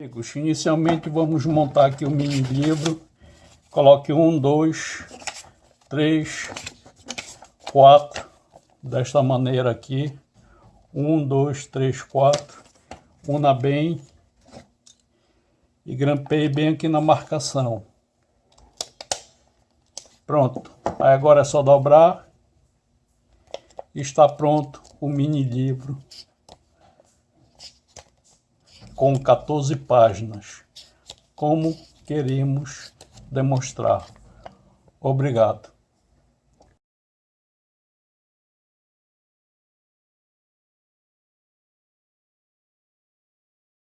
Amigos, inicialmente vamos montar aqui o mini livro. Coloque um, dois, três, quatro, desta maneira aqui. Um, dois, três, quatro. Una bem e grampeie bem aqui na marcação. Pronto. Aí agora é só dobrar. Está pronto o mini livro com 14 páginas, como queremos demonstrar. Obrigado.